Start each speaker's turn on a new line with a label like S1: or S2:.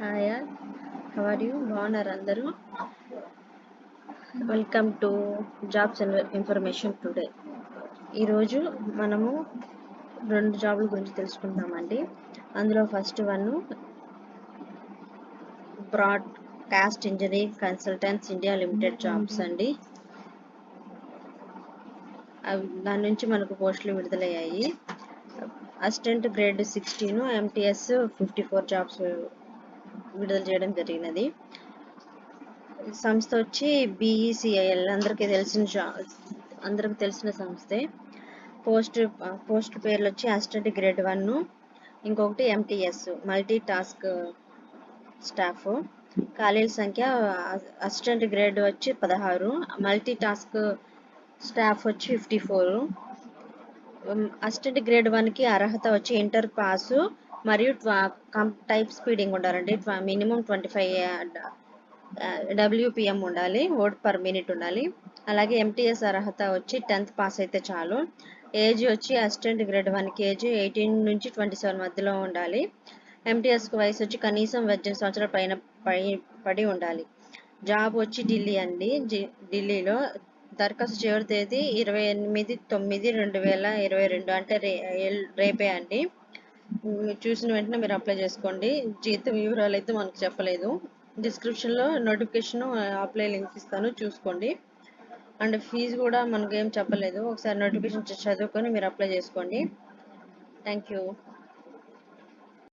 S1: Hi all are you బాగున్నారు అందరూ? Welcome to jobs information today ఈరోజు మనము రెండు జాబ్ల గురించి తెలుసుకుందామండి అందులో first one broadcast engineering consultants India limited jobs అండి. అవి దాని నుంచి మనకు పోస్టులు విడుదలయ్యాయి. Assistant grade sixteen MTS fifty four jobs విడుదల చేయడం జరిగినది. సంస్థ వచ్చి బీఈసిఐఎల్ అందరికీ తెలిసిన అందరికి తెలిసిన సంస్థే. పోస్ట్ పోస్ట్ పేర్లు వచ్చి అసిస్టెంట్ గ్రేడ్ వన్ ఇంకొకటి ఎంటీఎస్ మల్టీ టాస్క్ స్టాఫ్ ఖాళీల సంఖ్య అసిస్టెంట్ గ్రేడ్ వచ్చి పదహారు మల్టీ టాస్క్ స్టాఫ్ వచ్చి ఫిఫ్టీ ఫోర్ అసిస్టెంట్ గ్రేడ్ వన్కి అర్హత వచ్చి ఇంటర్ పాసు మరియు టైప్ స్పీడింగ్ ఉండాలండి. మినిమం ట్వంటీ ఫైవ్ డబ్ల్యూపిఎం ఉండాలి. వర్డ్ పర్ మినిట్ ఉండాలి. అలాగే ఎంటీఎస్ అర్హత వచ్చి టెన్త్ పాస్ అయితే చాలు. ఏజ్ వచ్చి అసిస్టెంట్ గ్రేడ్ వన్కి ఏజ్ ఎయిటీన్ నుంచి ట్వంటీ సెవెన్ మధ్యలో ఉండాలి. ఎంటీఎస్కి వయసు వచ్చి కనీసం పద్దెనిమిది సంవత్సరాల పైన పడి ఉండాలి. జాబ్ వచ్చి ఢిల్లీ అండి. ఢిల్లీలో దరఖాస్తు చివరి తేదీ ఇరవై ఎనిమిది తొమ్మిది రెండు వేల ఇరవై రెండు అంటే రే రేపే అండి. చూసిన వెంటనే మీరు అప్లై చేసుకోండి. జీతం వివరాలు అయితే మనకు చెప్పలేదు. డిస్క్రిప్షన్లో నోటిఫికేషన్ అప్లై లింక్ ఇస్తాను. చూసుకోండి. అండ్ ఫీజు కూడా మనకు ఏం చెప్పలేదు. ఒకసారి నోటిఫికేషన్ చదువుకొని మీరు అప్లై చేసుకోండి. Thank you